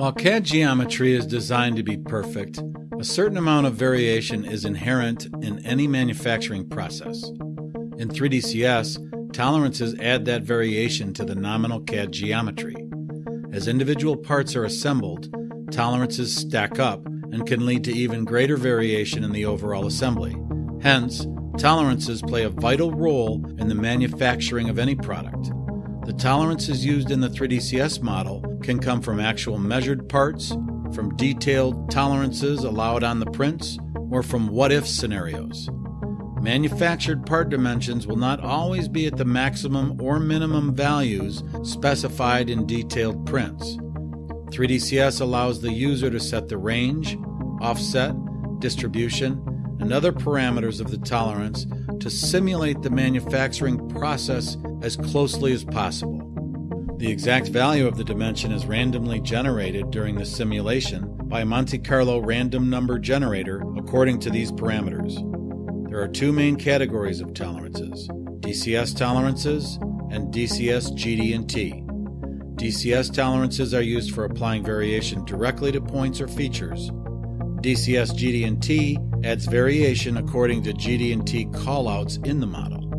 While CAD geometry is designed to be perfect, a certain amount of variation is inherent in any manufacturing process. In 3DCS, tolerances add that variation to the nominal CAD geometry. As individual parts are assembled, tolerances stack up and can lead to even greater variation in the overall assembly. Hence, tolerances play a vital role in the manufacturing of any product. The tolerances used in the 3DCS model can come from actual measured parts, from detailed tolerances allowed on the prints, or from what if scenarios. Manufactured part dimensions will not always be at the maximum or minimum values specified in detailed prints. 3DCS allows the user to set the range, offset, distribution, and other parameters of the tolerance to simulate the manufacturing process as closely as possible. The exact value of the dimension is randomly generated during the simulation by a Monte Carlo random number generator according to these parameters. There are two main categories of tolerances DCS tolerances and DCS GD&T. DCS tolerances are used for applying variation directly to points or features. DCS GD&T adds variation according to GD&T callouts in the model.